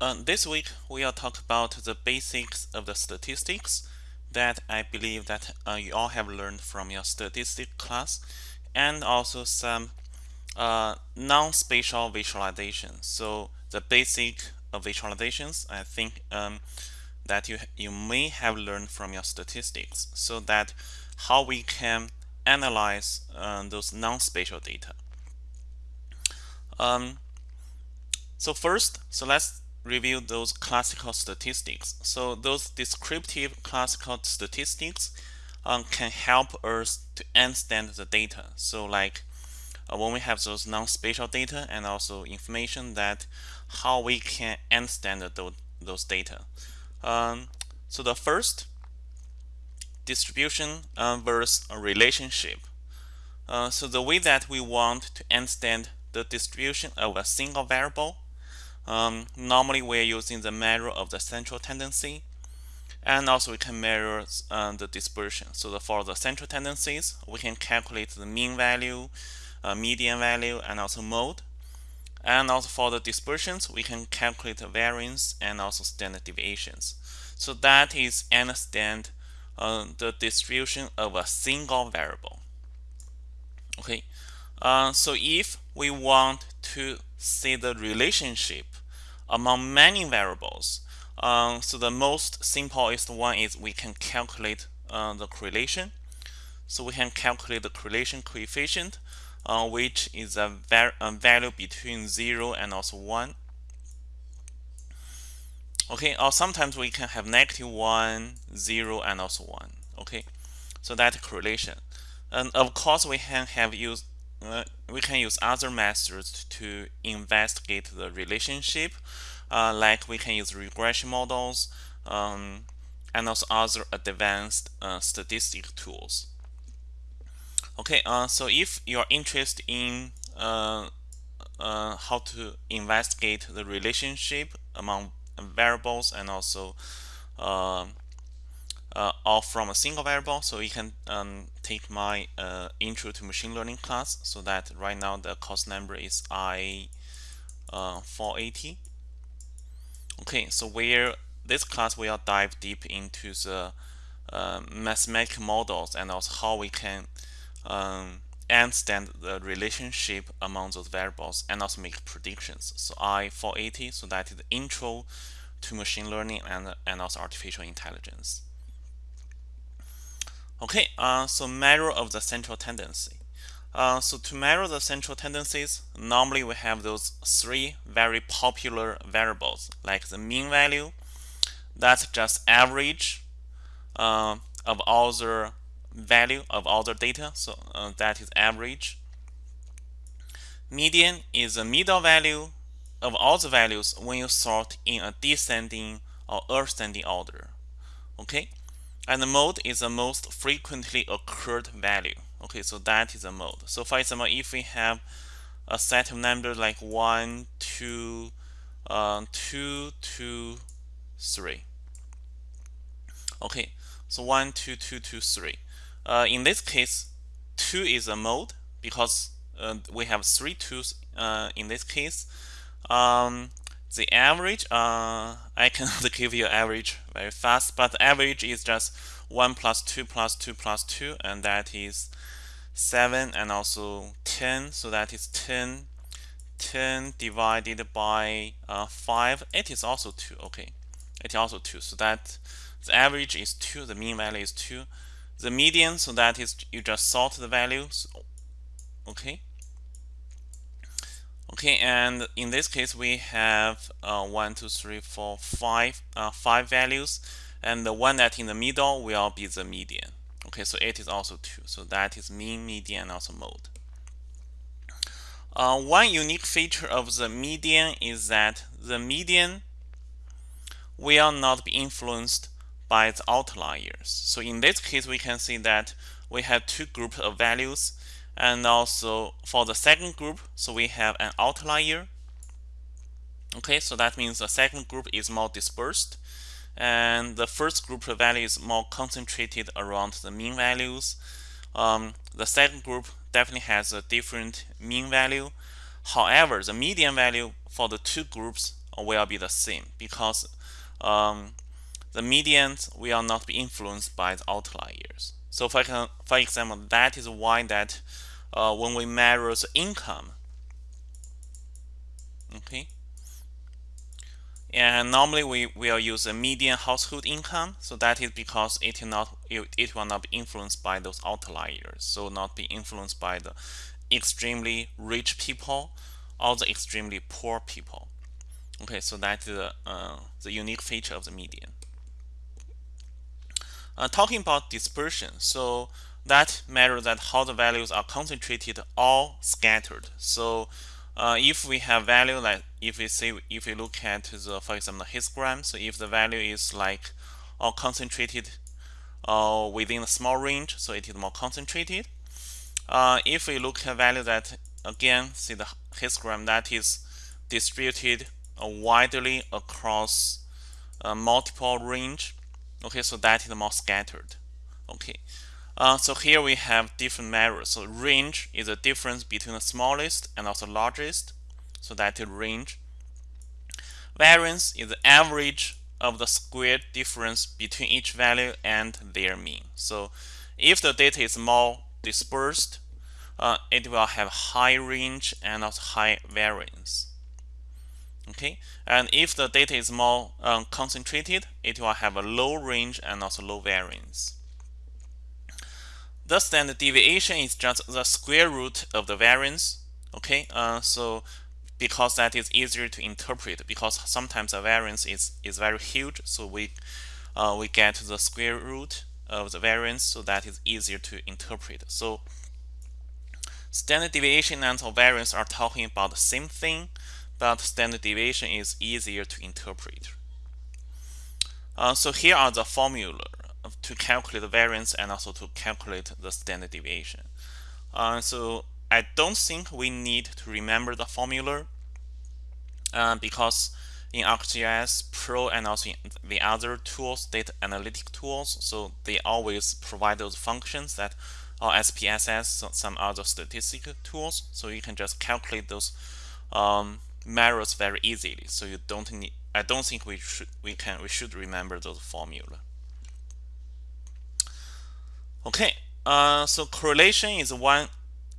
uh, this week we'll talk about the basics of the statistics that I believe that uh, you all have learned from your statistics class and also some uh, non-spatial visualization. So the basic visualizations I think um, that you, you may have learned from your statistics so that how we can analyze uh, those non-spatial data. Um, so first, so let's review those classical statistics. So those descriptive classical statistics um, can help us to understand the data. So like uh, when we have those non-spatial data and also information that how we can understand those, those data. Um, so the first distribution uh, versus relationship. Uh, so the way that we want to understand the distribution of a single variable um, normally we're using the measure of the central tendency and also we can measure uh, the dispersion. So the, for the central tendencies, we can calculate the mean value, uh, median value, and also mode. And also for the dispersions, we can calculate the variance and also standard deviations. So that is understand uh, the distribution of a single variable. Okay, uh, so if we want to see the relationship among many variables. Um, so the most simplest one is we can calculate uh, the correlation. So we can calculate the correlation coefficient, uh, which is a, a, value between 0 and also 1. Okay, or sometimes we can have negative 1, 0, and also 1. Okay, so that correlation. And of course, we can have used uh, we can use other methods to investigate the relationship uh, like we can use regression models um, and also other advanced uh, statistic tools. Okay uh, so if you're interested in uh, uh, how to investigate the relationship among variables and also uh, all from a single variable. So you can um, take my uh, intro to machine learning class so that right now the course number is I uh, 480 okay so where this class will dive deep into the uh, mathematical models and also how we can um, understand the relationship among those variables and also make predictions. So I 480 so that is the intro to machine learning and, and also artificial intelligence Okay, uh, so measure of the central tendency. Uh, so to measure the central tendencies, normally we have those three very popular variables, like the mean value, that's just average uh, of all the value of all the data, so uh, that is average. Median is the middle value of all the values when you sort in a descending or ascending order. Okay, and the mode is the most frequently occurred value. Okay, so that is a mode. So for example, if we have a set of numbers like 1, 2, uh, 2, 2, 3. Okay, so 1, 2, 2, 2, 3. Uh, in this case, 2 is a mode because uh, we have three twos uh, in this case. Um, the average, uh, I cannot give you average very fast, but the average is just 1 plus 2 plus 2 plus 2, and that is 7 and also 10, so that is 10. 10 divided by uh, 5, it is also 2, okay. It is also 2, so that the average is 2, the mean value is 2. The median, so that is you just sort the values, okay. Okay, and in this case, we have uh, one, two, three, four, five, uh, five values, and the one that in the middle will be the median. Okay, so it is also 2. So that is mean, median, also mode. Uh, one unique feature of the median is that the median will not be influenced by the outliers. So in this case, we can see that we have two groups of values and also for the second group, so we have an outlier. Okay, so that means the second group is more dispersed. And the first group of values is more concentrated around the mean values. Um, the second group definitely has a different mean value. However, the median value for the two groups will be the same because um, the medians will not be influenced by the outliers. So for, for example, that is why that uh, when we measure the income, okay, and normally we will use a median household income. So that is because it will not it, it will not be influenced by those outliers. So not be influenced by the extremely rich people or the extremely poor people. Okay, so that's the uh, the unique feature of the median. Uh, talking about dispersion, so that matters that how the values are concentrated or scattered. So uh, if we have value like if we say if we look at the for example the histogram, so if the value is like all concentrated uh, within a small range, so it is more concentrated. Uh, if we look at value that again see the histogram that is distributed uh, widely across uh, multiple range, okay, so that is more scattered. Okay, uh, so here we have different measures. So range is the difference between the smallest and also largest. So that is range. Variance is the average of the squared difference between each value and their mean. So if the data is more dispersed, uh, it will have high range and also high variance. Okay, and if the data is more um, concentrated, it will have a low range and also low variance. The standard deviation is just the square root of the variance. Okay, uh, so because that is easier to interpret because sometimes the variance is, is very huge so we uh, we get the square root of the variance so that is easier to interpret so standard deviation and variance are talking about the same thing but standard deviation is easier to interpret uh, so here are the formula to calculate the variance and also to calculate the standard deviation. Uh, so I don't think we need to remember the formula uh, because in ArcGIS Pro and also the other tools, data analytic tools, so they always provide those functions that are SPSS, so some other statistical tools, so you can just calculate those um, measures very easily. So you don't need. I don't think we should we can we should remember those formula. Okay, uh, so correlation is one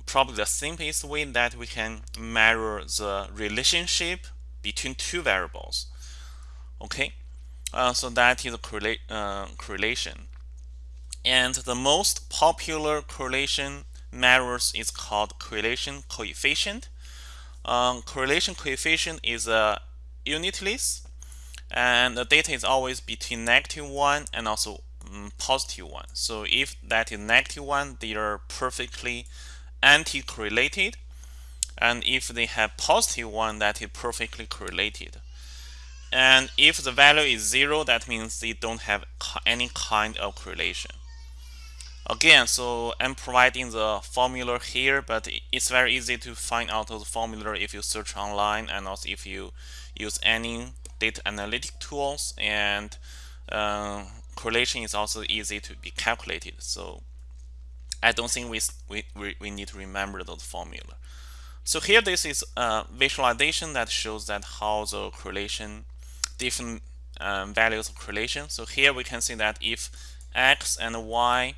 probably the simplest way that we can measure the relationship between two variables. Okay, uh, so that is a correla uh, correlation. And the most popular correlation measures is called correlation coefficient. Um, correlation coefficient is a unitless and the data is always between negative 1 and also um, positive one. So if that is negative one, they are perfectly anti-correlated. And if they have positive one, that is perfectly correlated. And if the value is zero, that means they don't have any kind of correlation. Again, so I'm providing the formula here, but it's very easy to find out the formula if you search online and also if you use any data analytic tools and uh, correlation is also easy to be calculated. So I don't think we, we, we need to remember those formula. So here this is a visualization that shows that how the correlation, different um, values of correlation. So here we can see that if x and y,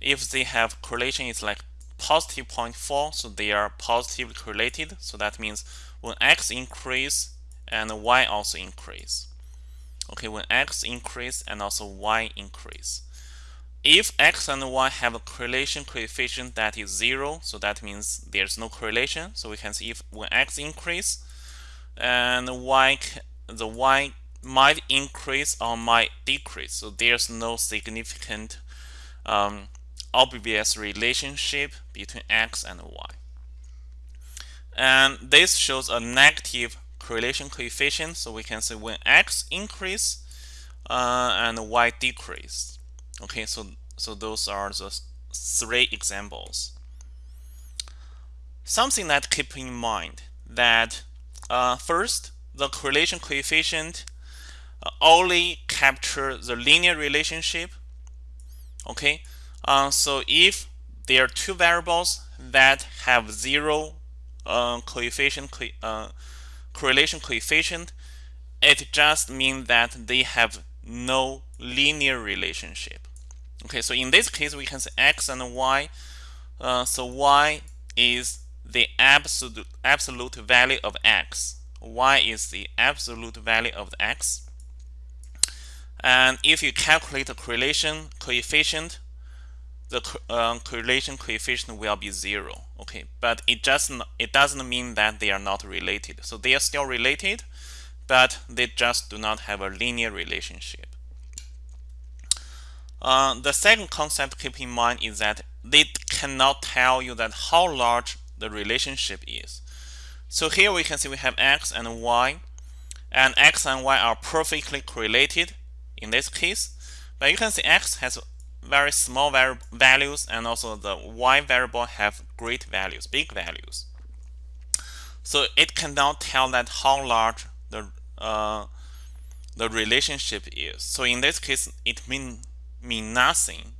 if they have correlation is like positive 0.4, so they are positively correlated. So that means when x increase and y also increase. Okay when x increase and also y increase. If x and y have a correlation coefficient that is zero so that means there's no correlation. So we can see if when x increase and y the y might increase or might decrease. So there's no significant um, obvious relationship between x and y and this shows a negative correlation coefficient. So we can say when x increase uh, and y decrease. Okay, so so those are the three examples. Something that keep in mind that uh, first the correlation coefficient uh, only capture the linear relationship. Okay, uh, so if there are two variables that have zero uh, coefficient co uh, correlation coefficient, it just means that they have no linear relationship. Okay, so in this case, we can say x and y. Uh, so y is the absolute absolute value of x. y is the absolute value of x. And if you calculate the correlation coefficient, the uh, correlation coefficient will be zero. Okay, but it just it doesn't mean that they are not related. So they are still related, but they just do not have a linear relationship. Uh, the second concept to keep in mind is that they cannot tell you that how large the relationship is. So here we can see we have x and y, and x and y are perfectly correlated in this case. But you can see x has very small values and also the y variable have great values, big values. So it cannot tell that how large the uh, the relationship is. So in this case, it mean mean nothing.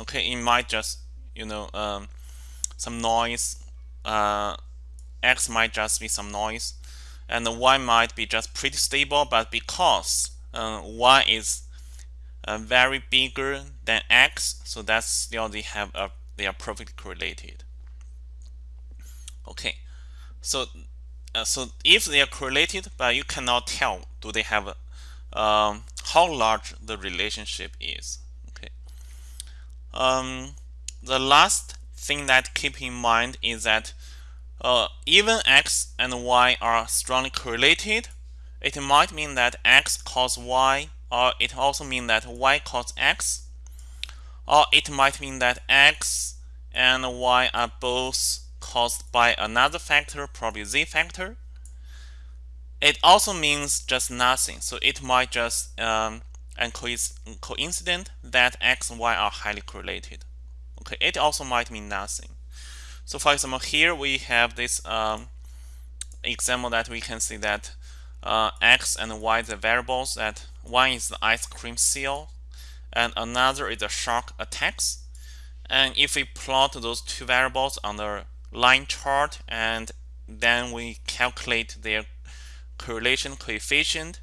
Okay, it might just you know um, some noise. Uh, x might just be some noise, and the y might be just pretty stable. But because uh, y is uh, very bigger than x, so that's still they have a they are perfectly correlated. Okay, so uh, so if they are correlated, but you cannot tell do they have um, how large the relationship is. Okay. Um, the last thing that keep in mind is that uh, even x and y are strongly correlated, it might mean that x cause y or it also means that y cos x or it might mean that x and y are both caused by another factor, probably z factor. It also means just nothing. So it might just um, and coincident that x and y are highly correlated. Okay, it also might mean nothing. So for example, here we have this um, example that we can see that uh, x and y the variables that one is the ice cream seal and another is the shark attacks. And if we plot those two variables on the line chart and then we calculate their correlation coefficient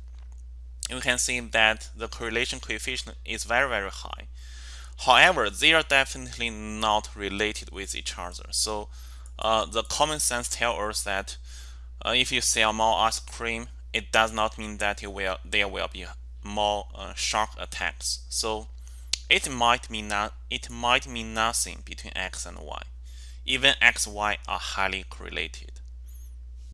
you can see that the correlation coefficient is very very high. However they are definitely not related with each other. So uh, the common sense tells us that uh, if you sell more ice cream it does not mean that will, there will be more uh, attacks. So it might mean not it might mean nothing between x and y. Even x, y are highly correlated.